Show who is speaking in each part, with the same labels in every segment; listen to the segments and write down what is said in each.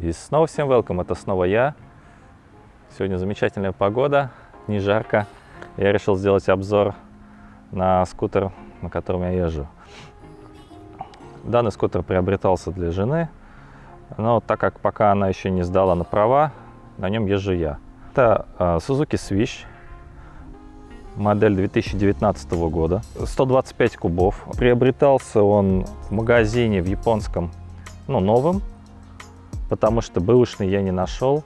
Speaker 1: И снова всем welcome, это снова я. Сегодня замечательная погода, не жарко. Я решил сделать обзор на скутер, на котором я езжу. Данный скутер приобретался для жены, но так как пока она еще не сдала на права, на нем езжу я. Это uh, Suzuki Swish, модель 2019 года, 125 кубов. Приобретался он в магазине в японском, ну, новым, потому что бэушный я не нашел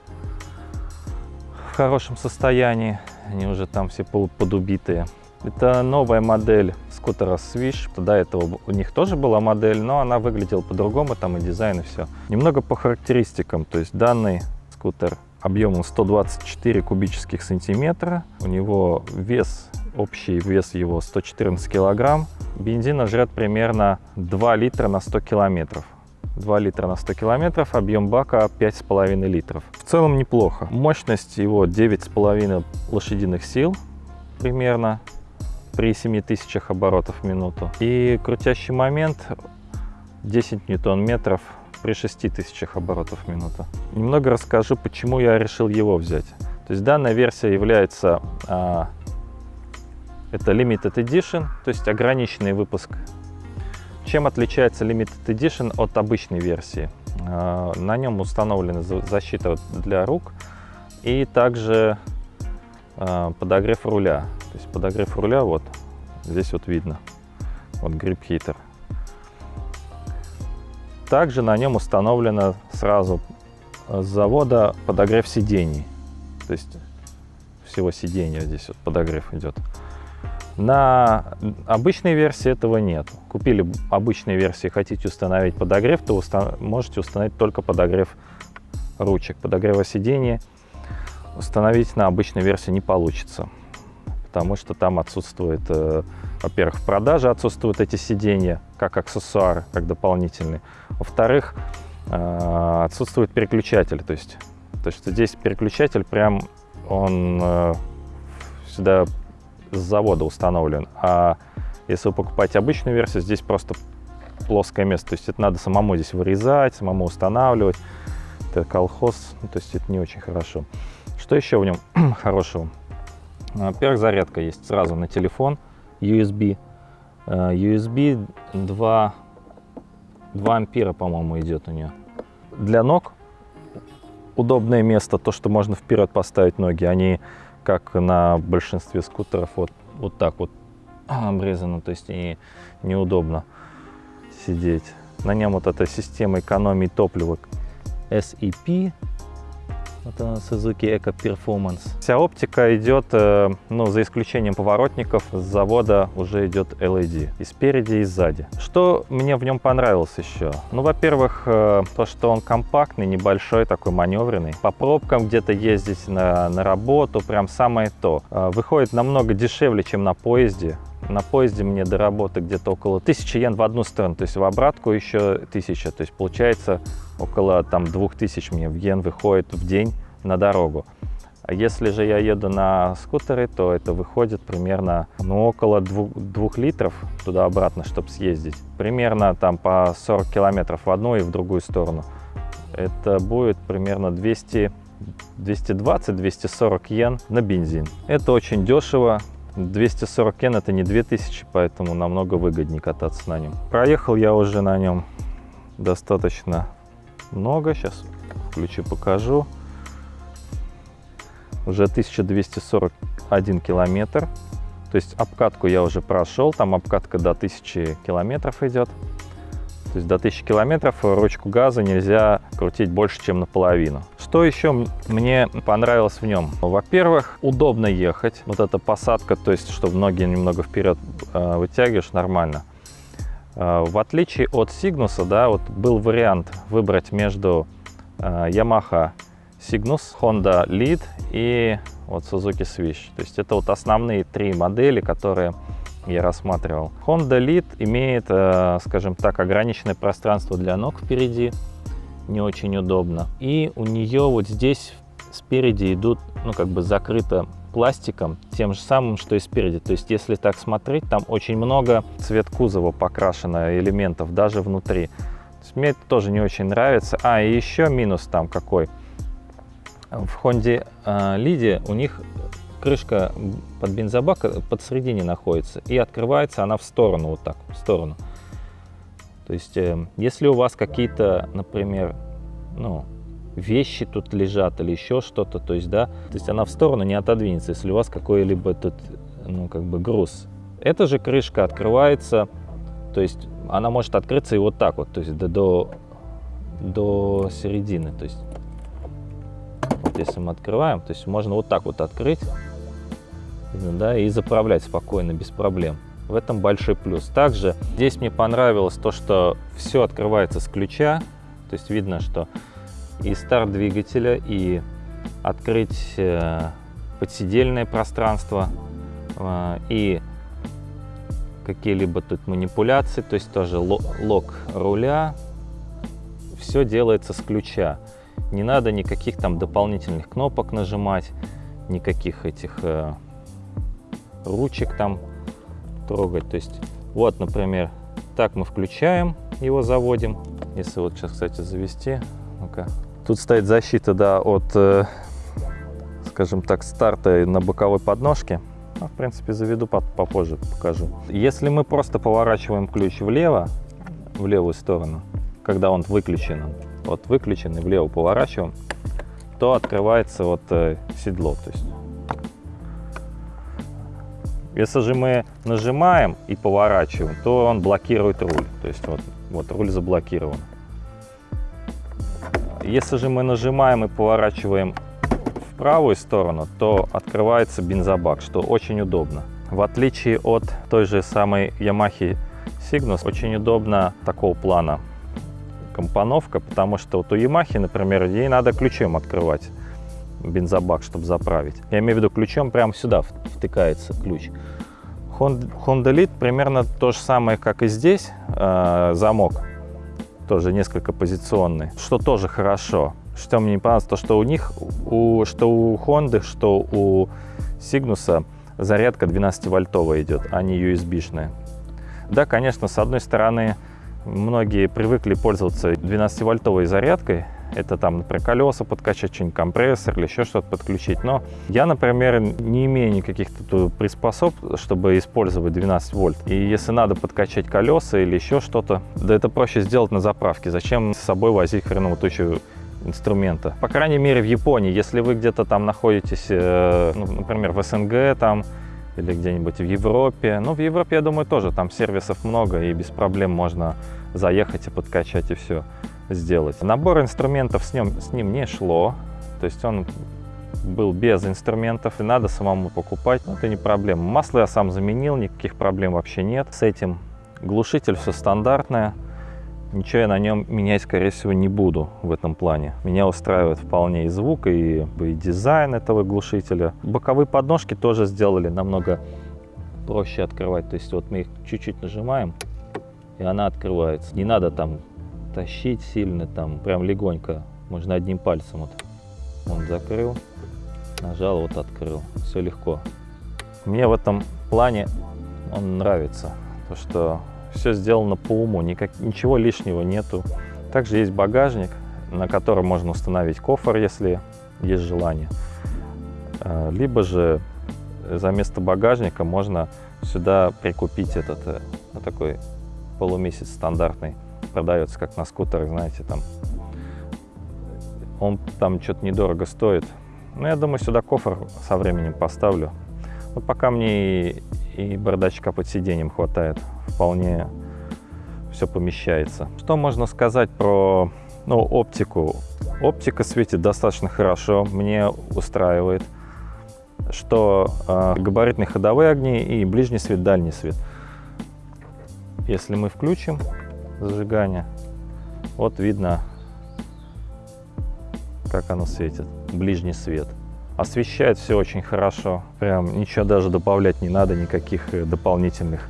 Speaker 1: в хорошем состоянии. Они уже там все подубитые. Это новая модель скутера Swish. До этого у них тоже была модель, но она выглядела по-другому, там и дизайн, и все. Немного по характеристикам. То есть данный скутер объемом 124 кубических сантиметра. У него вес, общий вес его 114 килограмм. Бензина жрет примерно 2 литра на 100 километров. 2 литра на 100 километров, объем бака 5,5 литров. В целом неплохо. Мощность его 9,5 лошадиных сил примерно при 7000 оборотов в минуту. И крутящий момент 10 ньютон-метров при 6000 оборотов в минуту. Немного расскажу, почему я решил его взять. То есть данная версия является, а, это Limited Edition, то есть ограниченный выпуск чем отличается Limited Edition от обычной версии? А, на нем установлена защита для рук и также а, подогрев руля. То есть подогрев руля вот здесь вот видно, вот Heater. Также на нем установлено сразу с завода подогрев сидений. То есть всего сиденья здесь вот подогрев идет. На обычной версии этого нет. Купили обычной версии, хотите установить подогрев, то уста можете установить только подогрев ручек. Подогрева сидения установить на обычной версии не получится, потому что там отсутствует, э, во-первых, в продаже отсутствуют эти сиденья, как аксессуар, как дополнительный. Во-вторых, э, отсутствует переключатель, то есть, то есть здесь переключатель прям, он э, сюда с завода установлен. А если вы покупаете обычную версию, здесь просто плоское место. То есть это надо самому здесь вырезать, самому устанавливать. Это колхоз, ну, то есть это не очень хорошо. Что еще в нем хорошего? Во-первых, зарядка есть сразу на телефон USB. USB 2, 2 ампера, по-моему, идет у нее. Для ног удобное место, то, что можно вперед поставить ноги. Они как на большинстве скутеров, вот, вот так вот обрезано, то есть и неудобно сидеть. На нем вот эта система экономии топлива SEP она Suzuki Eco Performance. Вся оптика идет, э, ну, за исключением поворотников, с завода уже идет LED. И спереди, и сзади. Что мне в нем понравилось еще? Ну, во-первых, э, то, что он компактный, небольшой, такой маневренный. По пробкам где-то ездить на, на работу, прям самое то. Э, выходит намного дешевле, чем на поезде. На поезде мне до работы где-то около 1000 йен в одну сторону, то есть в обратку еще 1000. То есть получается около там 2000 мне в йен выходит в день на дорогу. А если же я еду на скутере, то это выходит примерно ну, около 2, 2 литров туда-обратно, чтобы съездить. Примерно там по 40 километров в одну и в другую сторону. Это будет примерно 200 220-240 йен на бензин. Это очень дешево, 240 йен это не 2000, поэтому намного выгоднее кататься на нем. Проехал я уже на нем достаточно много. Сейчас включу, покажу. Уже 1241 километр. То есть обкатку я уже прошел, там обкатка до 1000 километров идет. То есть до 1000 километров ручку газа нельзя крутить больше, чем наполовину. Что еще мне понравилось в нем? Во-первых, удобно ехать. Вот эта посадка, то есть, чтобы ноги немного вперед э, вытягиваешь, нормально. Э, в отличие от Сигнуса, да, вот был вариант выбрать между э, Yamaha Cygnus, Honda Lead и вот Suzuki Swish. То есть это вот основные три модели, которые я рассматривал. Honda Lead имеет, э, скажем так, ограниченное пространство для ног впереди, не очень удобно. И у нее вот здесь спереди идут, ну, как бы закрыто пластиком, тем же самым, что и спереди. То есть, если так смотреть, там очень много цвет кузова покрашено, элементов даже внутри. Мне это тоже не очень нравится. А, и еще минус там какой. В Honda э, Лиде у них крышка под бензобак подсередине находится. И открывается она в сторону, вот так, в сторону. То есть, э, если у вас какие-то, например, ну, вещи тут лежат или еще что-то, то есть, да, то есть она в сторону не отодвинется, если у вас какой-либо тут, ну, как бы груз. Эта же крышка открывается, то есть она может открыться и вот так вот, то есть до, до, до середины, то есть вот если мы открываем, то есть можно вот так вот открыть, да, и заправлять спокойно, без проблем. В этом большой плюс. Также здесь мне понравилось то, что все открывается с ключа, то есть видно, что и старт двигателя, и открыть э, подсидельное пространство, э, и какие-либо тут манипуляции, то есть тоже лок руля, все делается с ключа. Не надо никаких там дополнительных кнопок нажимать, никаких этих э, ручек там трогать. То есть вот, например, так мы включаем, его заводим. Если вот сейчас, кстати, завести, ну-ка. Тут стоит защита, да, от, э, скажем так, старта на боковой подножке. Ну, в принципе, заведу попозже, покажу. Если мы просто поворачиваем ключ влево, в левую сторону, когда он выключен, вот выключен и влево поворачиваем, то открывается вот э, седло. То есть, если же мы нажимаем и поворачиваем, то он блокирует руль. То есть вот, вот руль заблокирован. Если же мы нажимаем и поворачиваем правую сторону, то открывается бензобак, что очень удобно. В отличие от той же самой Yamaha Cygnus, очень удобно такого плана компоновка, потому что вот у Yamaha, например, ей надо ключом открывать бензобак, чтобы заправить. Я имею в виду ключом прямо сюда втыкается ключ. Honda Lead примерно то же самое, как и здесь, э, замок, тоже несколько позиционный, что тоже хорошо. Что мне не понравилось, то что у них, у, что у Honda, что у Cygnus зарядка 12-вольтовая идет, а не USB-шная. Да, конечно, с одной стороны, многие привыкли пользоваться 12-вольтовой зарядкой, это там, например, колеса подкачать, что-нибудь компрессор или еще что-то подключить. Но я, например, не имею никаких приспособ, чтобы использовать 12 вольт. И если надо подкачать колеса или еще что-то, да это проще сделать на заправке. Зачем с собой возить хреновую тучу инструмента. По крайней мере, в Японии, если вы где-то там находитесь, э, ну, например, в СНГ там, или где-нибудь в Европе. Ну, в Европе, я думаю, тоже там сервисов много, и без проблем можно заехать и подкачать, и все сделать. Набор инструментов с ним, с ним не шло, то есть он был без инструментов, и надо самому покупать, но это не проблема. Масло я сам заменил, никаких проблем вообще нет с этим. Глушитель все стандартное. Ничего я на нем менять, скорее всего, не буду в этом плане. Меня устраивает вполне и звук, и, и дизайн этого глушителя. Боковые подножки тоже сделали намного проще открывать. То есть вот мы их чуть-чуть нажимаем, и она открывается. Не надо там тащить сильно, там прям легонько. Можно одним пальцем вот. Он закрыл, нажал, вот открыл. Все легко. Мне в этом плане он нравится. То, что все сделано по уму, никак, ничего лишнего нету. Также есть багажник, на котором можно установить кофр, если есть желание. А, либо же за место багажника можно сюда прикупить этот вот э, такой полумесяц стандартный. Продается как на скутерах, знаете, там. Он там что-то недорого стоит. Но я думаю, сюда кофр со временем поставлю. Вот пока мне и, и бардачка под сиденьем хватает вполне все помещается. Что можно сказать про ну, оптику? Оптика светит достаточно хорошо, мне устраивает. Что э, габаритные ходовые огни и ближний свет, дальний свет. Если мы включим зажигание, вот видно, как оно светит, ближний свет. Освещает все очень хорошо, прям ничего даже добавлять не надо, никаких э, дополнительных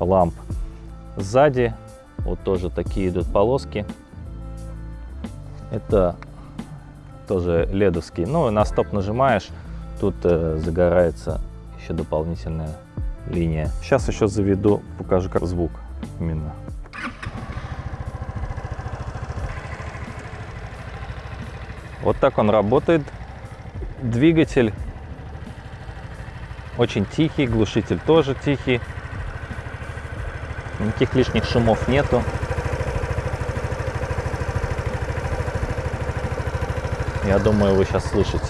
Speaker 1: ламп. Сзади вот тоже такие идут полоски. Это тоже ледовский. Ну, на стоп нажимаешь, тут э, загорается еще дополнительная линия. Сейчас еще заведу, покажу как звук именно. Вот так он работает. Двигатель очень тихий, глушитель тоже тихий. Никаких лишних шумов нету. Я думаю, вы сейчас слышите.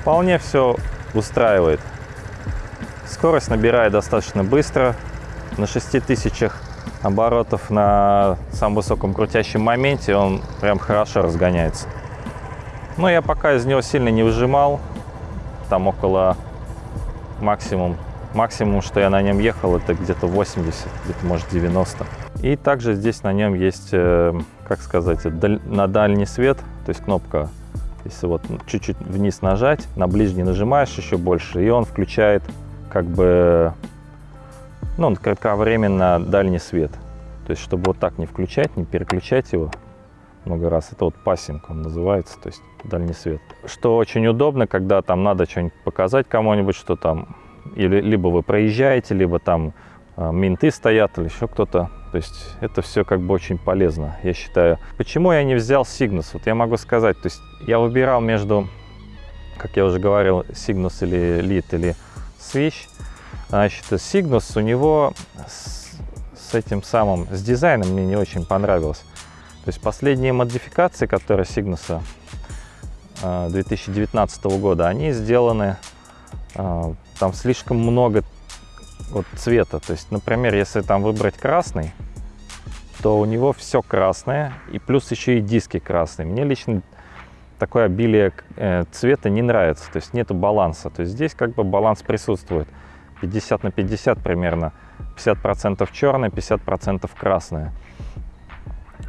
Speaker 1: Вполне все устраивает. Скорость набирает достаточно быстро. На 6000 оборотов на самом высоком крутящем моменте он прям хорошо разгоняется. Но я пока из него сильно не выжимал. Там около максимум. Максимум, что я на нем ехал, это где-то 80, где-то может 90. И также здесь на нем есть, э, как сказать, на дальний свет, то есть кнопка если вот чуть-чуть вниз нажать, на ближний нажимаешь еще больше, и он включает как бы, ну, кратковременно дальний свет. То есть, чтобы вот так не включать, не переключать его много раз. Это вот пассинг он называется, то есть дальний свет. Что очень удобно, когда там надо что-нибудь показать кому-нибудь, что там, или либо вы проезжаете, либо там э, менты стоят, или еще кто-то то есть это все как бы очень полезно, я считаю. Почему я не взял Cygnus? Вот я могу сказать, то есть я выбирал между, как я уже говорил, Cygnus или Lead или Switch. Значит, Cygnus у него с, с этим самым, с дизайном мне не очень понравилось. То есть последние модификации, которые Cygnus 2019 года, они сделаны, а, там слишком много вот цвета. То есть, например, если там выбрать красный, то у него все красное, и плюс еще и диски красные. Мне лично такое обилие э, цвета не нравится, то есть нету баланса. То есть здесь как бы баланс присутствует. 50 на 50 примерно. 50% черное, 50% красное.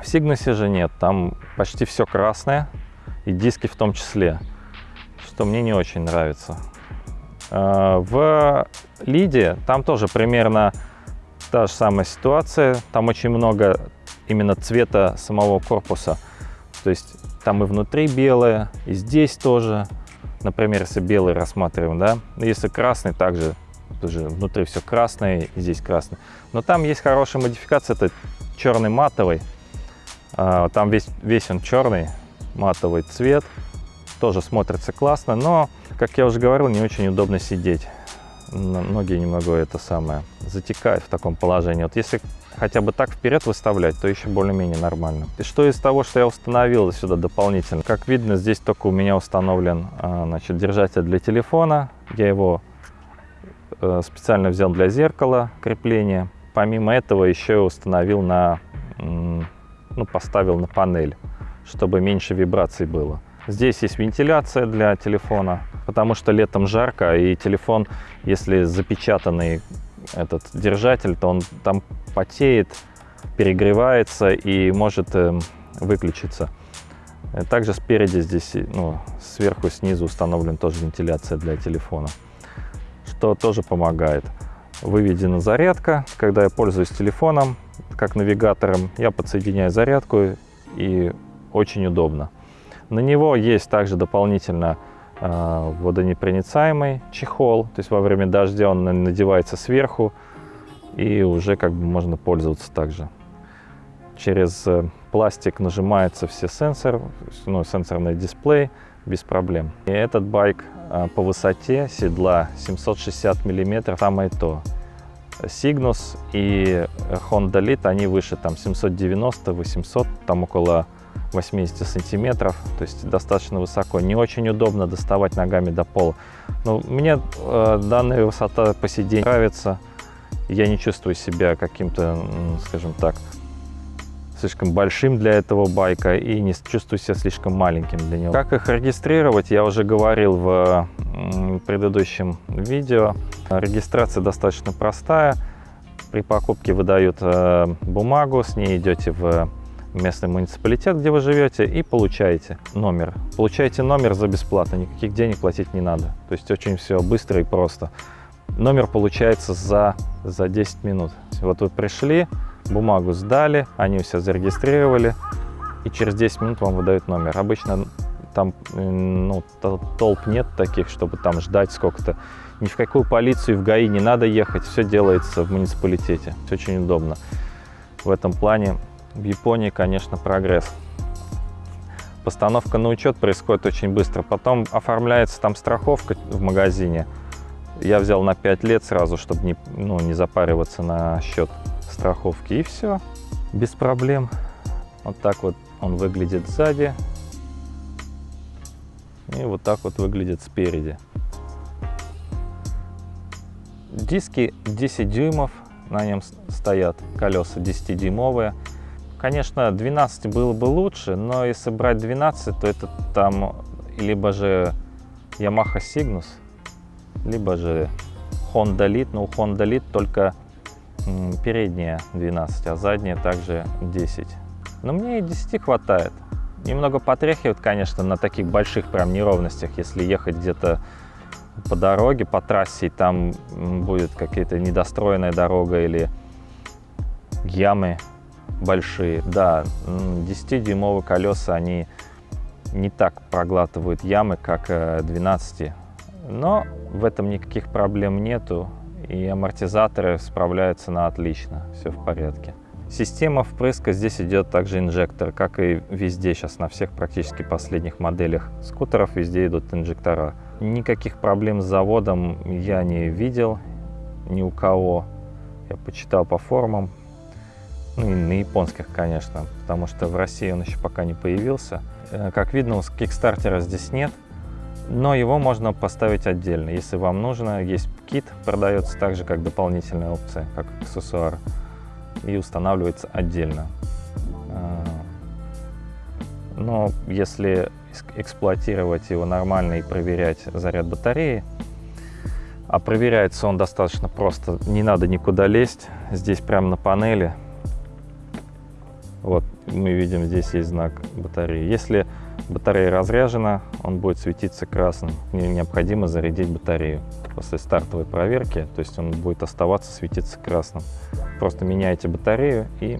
Speaker 1: В Сигнусе же нет, там почти все красное, и диски в том числе, что мне не очень нравится. Э, в Лиде там тоже примерно та же самая ситуация. Там очень много именно цвета самого корпуса. То есть там и внутри белое, и здесь тоже. Например, если белый рассматриваем, да. Если красный, также тоже внутри все красное, и здесь красный. Но там есть хорошая модификация, это черный матовый. А, там весь, весь он черный, матовый цвет. Тоже смотрится классно, но, как я уже говорил, не очень удобно сидеть ноги немного это самое затекают в таком положении. Вот если хотя бы так вперед выставлять, то еще более-менее нормально. И что из того, что я установил сюда дополнительно? Как видно, здесь только у меня установлен а, значит, держатель для телефона. Я его э, специально взял для зеркала крепления. Помимо этого еще установил на, ну, поставил на панель, чтобы меньше вибраций было. Здесь есть вентиляция для телефона, потому что летом жарко, и телефон, если запечатанный этот держатель, то он там потеет, перегревается и может э, выключиться. Также спереди здесь, ну, сверху снизу установлен тоже вентиляция для телефона, что тоже помогает. Выведена зарядка, когда я пользуюсь телефоном, как навигатором, я подсоединяю зарядку и очень удобно. На него есть также дополнительно э, водонепроницаемый чехол, то есть во время дождя он надевается сверху и уже как бы можно пользоваться также. Через э, пластик нажимается все сенсоры, ну, сенсорный дисплей без проблем. И этот байк э, по высоте седла 760 миллиметров, самое то. Cygnus и Honda Lead, они выше там 790-800, там около 80 сантиметров, то есть достаточно высоко. Не очень удобно доставать ногами до пола. Но мне э, данная высота по сиденью нравится. Я не чувствую себя каким-то, скажем так, слишком большим для этого байка и не чувствую себя слишком маленьким для него. Как их регистрировать, я уже говорил в предыдущем видео. Регистрация достаточно простая. При покупке выдают э, бумагу, с ней идете в местный муниципалитет, где вы живете, и получаете номер. Получаете номер за бесплатно, никаких денег платить не надо. То есть очень все быстро и просто. Номер получается за, за 10 минут. Вот вы пришли, бумагу сдали, они все зарегистрировали, и через 10 минут вам выдают номер. Обычно там ну, толп нет таких, чтобы там ждать сколько-то. Ни в какую полицию в ГАИ не надо ехать, все делается в муниципалитете. Все очень удобно. В этом плане в Японии, конечно, прогресс. Постановка на учет происходит очень быстро. Потом оформляется там страховка в магазине. Я взял на 5 лет сразу, чтобы не, ну, не запариваться на счет страховки. И все, без проблем. Вот так вот он выглядит сзади. И вот так вот выглядит спереди. Диски 10 дюймов, на нем стоят колеса 10-дюймовые. Конечно, 12 было бы лучше, но если брать 12, то это там либо же Yamaha Cygnus, либо же Honda Lead. Но у Honda Lead только передняя 12, а задняя также 10. Но мне и 10 хватает. Немного потряхивает, конечно, на таких больших прям неровностях, если ехать где-то по дороге, по трассе, и там будет какая-то недостроенная дорога или ямы большие. Да, 10-дюймовые колеса, они не так проглатывают ямы, как 12. Э, Но в этом никаких проблем нету, и амортизаторы справляются на отлично, все в порядке. Система впрыска здесь идет также инжектор, как и везде сейчас на всех практически последних моделях скутеров везде идут инжектора. Никаких проблем с заводом я не видел ни у кого. Я почитал по форумам, ну и на японских, конечно, потому что в России он еще пока не появился. Э, как видно, у кикстартера здесь нет, но его можно поставить отдельно. Если вам нужно, есть кит, продается так же, как дополнительная опция, как аксессуар и устанавливается отдельно. А, но если эксплуатировать его нормально и проверять заряд батареи, а проверяется он достаточно просто, не надо никуда лезть, здесь прямо на панели, вот мы видим, здесь есть знак батареи. Если батарея разряжена, он будет светиться красным. Необходимо зарядить батарею после стартовой проверки, то есть он будет оставаться светиться красным. Просто меняете батарею и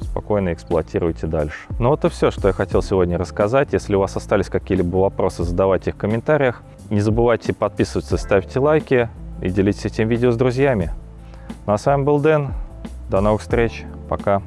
Speaker 1: спокойно эксплуатируйте дальше. Ну вот и все, что я хотел сегодня рассказать. Если у вас остались какие-либо вопросы, задавайте их в комментариях. Не забывайте подписываться, ставьте лайки и делитесь этим видео с друзьями. Ну а с вами был Дэн. До новых встреч. Пока.